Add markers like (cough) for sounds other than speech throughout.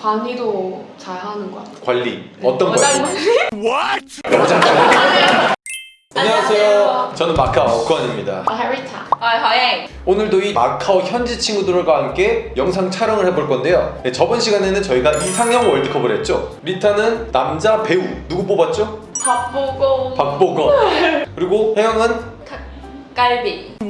관리도 잘 하는 것 같아요. 관리 어떤 어장 관리? 관리. 안녕하세요. 저는 마카오 어권입니다. 아, 해리타. 아, 허행. 오늘도 이 마카오 현지 친구들과 함께 영상 촬영을 해볼 건데요. 네, 저번 시간에는 저희가 이상형 월드컵을 했죠. 리타는 남자 배우 누구 뽑았죠? 밥보고 박보검. (laughs) 그리고 혜영은 갈비. (laughs)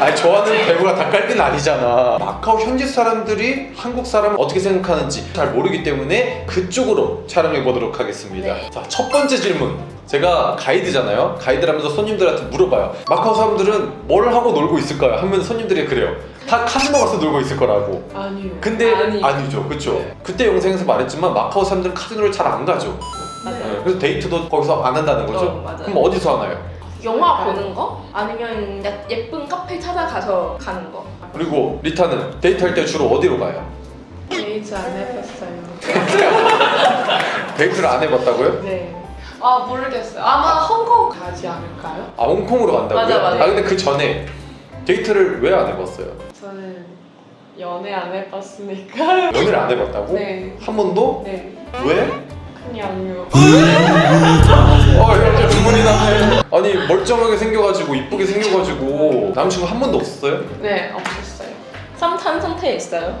아니 좋아하는 배우가 닭갈비는 아니잖아 마카오 현지 사람들이 한국 사람을 어떻게 생각하는지 잘 모르기 때문에 그쪽으로 촬영해 보도록 하겠습니다 네. 자첫 번째 질문 제가 가이드잖아요 가이드라면서 손님들한테 물어봐요 마카오 사람들은 뭘 하고 놀고 있을까요? 하면 손님들이 그래요 다 카지노 가서 놀고 있을 거라고 아니요. 근데 아니. 아니. 죠 그쵸 네. 그때 영상에서 말했지만 마카오 사람들은 카지노를 잘 안 가죠 맞아요. 네, 그래서 데이트도 거기서 안 한다는 거죠 어. 그럼 어디서 하나요? 영화 보는 거? 아니면 야- 예쁜 카페 찾아가서 가는 거? 그리고 리타는 데이트할 때 주로 어디로 가요? 데이트 안 해봤어요. (laughs) 데이트를 안 해봤다고요? 네. 아 모르겠어요. 아마 홍콩 가지 않을까요? 아 홍콩으로 간다고요? 맞아, 맞아. 아 근데 그 전에 데이트를 왜 안 해봤어요? 저는 연애 안 해봤으니까. (laughs) 연애를 안 해봤다고? 네. 한 번도? 네. 왜? 그냥요. 어 주문이 나네 아니 멀쩡하게 생겨가지고 이쁘게 생겨가지고 남친구 한 번도 없었어요? 네 없었어요. 썸탄 상태에 있어요?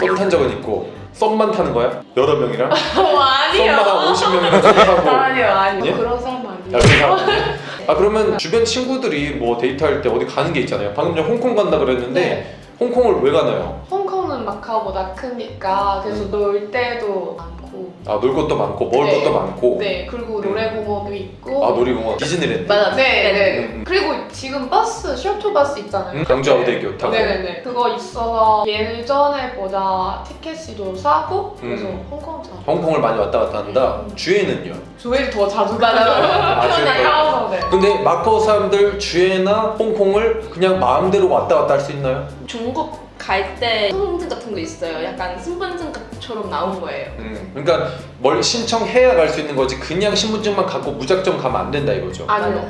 썸탄 적은 있고 썸만 타는 거야? 여러 명이랑? (laughs) 어 썸만 한 50명이랑 썸 타고 (laughs) 아니요 아니요 예? 그런 야, 아니에요. 그 사람. 아 그러면 주변 친구들이 뭐 데이트할 때 어디 가는 게 있잖아요 방금 전에 홍콩 간다 그랬는데 네. 홍콩을 왜 가나요? 홍콩은 마카오보다 크니까 그래서 놀 데도 많고. 아 놀 것도 많고 먹을 네. 것도 많고 네 그리고 노래공원도 있고. 아 놀이공원 디즈니랜드 맞아. 네, 네. 음, 음. 그리고 지금 버스, 셔틀버스 있잖아요. 응? 강주아오대교 타고 네네네. 그거 있어서 예전에 보다 티켓이 싸고 그래서 음. 홍콩 자. 홍콩을 많이 왔다 갔다 한다 음. 주하이는요? 주하이를 더 자주 아, 가요. 주하이 더. 하고 네. 근데 마카오 사람들 주하이나 홍콩을 그냥 마음대로 왔다 갔다 할 수 있나요? 중국 갈 때 신분증 같은 거 있어요. 약간 신분증처럼 나온 거예요. 음, 그러니까 뭘 신청해야 갈 수 있는 거지 그냥 신분증만 갖고 무작정 가면 안 된다 이거죠 아니요.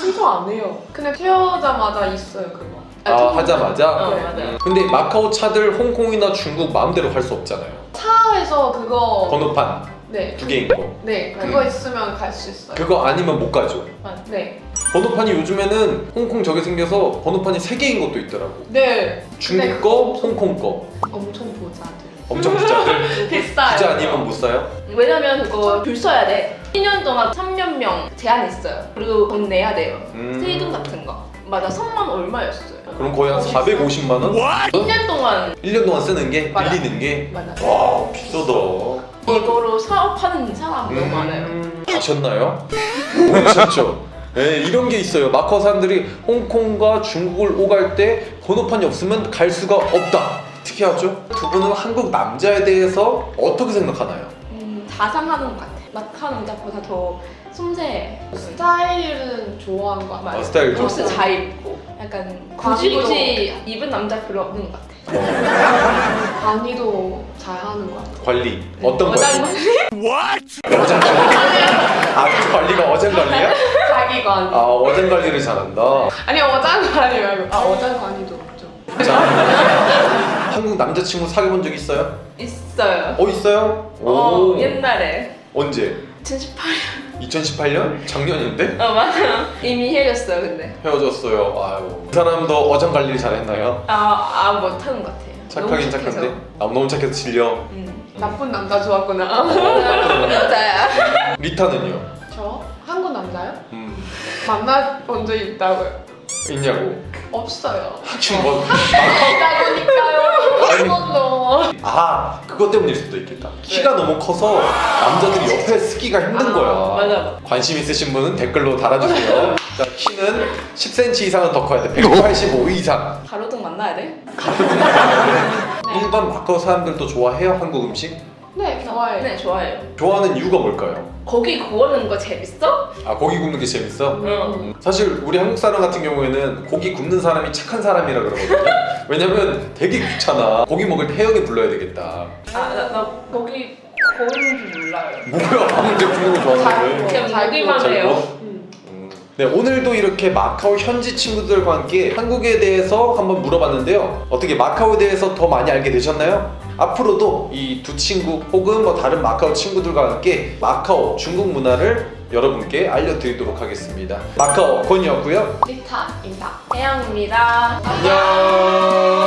신청 안 해요. 근데 태어나자마자 있어요 그거. 아 하자마자? 어, 네. 맞아요. 근데 마카오 차들 홍콩이나 중국 마음대로 할수 없잖아요 차에서 그거 번호판 네. 두 개인 거 네 그거 음. 있으면 갈 수 있어요. 그거 아니면 못 가죠 네. 번호판이 요즘에는 홍콩 저게 생겨서 번호판이 세 개인 것도 있더라고 네. 중국 근데 거, 홍콩 거 엄청 보자들. 엄청 부자들 (laughs) 비싸요. 부자 아니면 못 사요? 왜냐면 그거 줄 서야 돼. 1년 동안 3년 명 제한 있어요. 그리고 돈 내야 돼요. 음. 세금 같은 거. 맞아, 3만 얼마였어요. 그럼 거의 한 450만 원? 1년 동안 1년 동안 쓰는 게 맞아. 빌리는 게 맞아. 와 비싸다 이거로 사업하는 사람 너무 많아요. 음, 아셨나요? (laughs) 모르셨죠? 네, 이런 게 있어요. 마카오 사람들이 홍콩과 중국을 오갈 때 번호판이 없으면 갈 수가 없다. 특이하죠? 두 분은 한국 남자에 대해서 어떻게 생각하나요? 음, 다 상하는 것 같아. 마카 남자보다 더 섬세해. 스타일은 좋아하는 거 같아요. 아, 스타일 좋고. 옷을 잘 입고 약간 굳이 관리도- 굳이 입은 남자 별로 없는 것 같아. (laughs) 관리도 잘 하는 것 같아요. 관리 어떤 관리? 어장 (laughs) 어장 관리? (laughs) 아 관리가 어장 관리야? 관리. 아 어장 관리를 잘한다. 아니 어장 관리 말고 아 어장 관리도 없죠. 자 (laughs) 한국 남자친구 사귀어본 적 있어요? 있어요. 어 있어요? 어, 옛날에 언제? 2018년. 2018년? 작년인데? 어 맞아. 이미 헤어졌어요 근데. 헤어졌어요. 아유. 그 사람도 어장 관리를 잘했나요? 아아 못하는 것 같아요. 착하긴. 착한데. 아 너무 착해서 질려. 음. 나쁜 남자 좋았구나. (laughs) 여자야. 리타는요? 저 남자요? 음 만나본 적 있다고요? 있냐고? 없어요. 지금 뭐? (laughs) 있다 보니까요. 한 번도. 아 그것 때문일 수도 있겠다. 키가 너무 커서 남자들이 옆에 쓰기가 힘든 아, 거야. 맞아. 관심 있으신 분은 댓글로 달아주세요. 자 키는 10cm 이상은 더 커야 돼. 185 이상. 가로등 만나야 돼? 일반 (laughs) 마카오 사람들도 좋아해요 한국 음식? 네 좋아해요. 네 좋아해요. 좋아하는 이유가 뭘까요? 고기 구우는 거 재밌어? 아 고기 굽는 게 재밌어? 응. 음, 사실 우리 한국 사람 같은 경우에는 고기 굽는 사람이 착한 사람이라 그러거든요. (laughs) 왜냐면 되게 귀찮아. 고기 먹을 때 혜영이 불러야 되겠다. 아 나 나 고기 구우는 줄 몰라요. 뭐야 방금 굽는 거 좋아하는데. 그냥 잘 해요. 음. 네 오늘도 이렇게 마카오 현지 친구들과 함께 한국에 대해서 한번 물어봤는데요. 어떻게 마카오에 대해서 더 많이 알게 되셨나요? 앞으로도 이 두 친구 혹은 뭐 다른 마카오 친구들과 함께 마카오 중국 문화를 여러분께 알려드리도록 하겠습니다. 마카오 권이었고요. 리타입니다. 태양입니다. 안녕.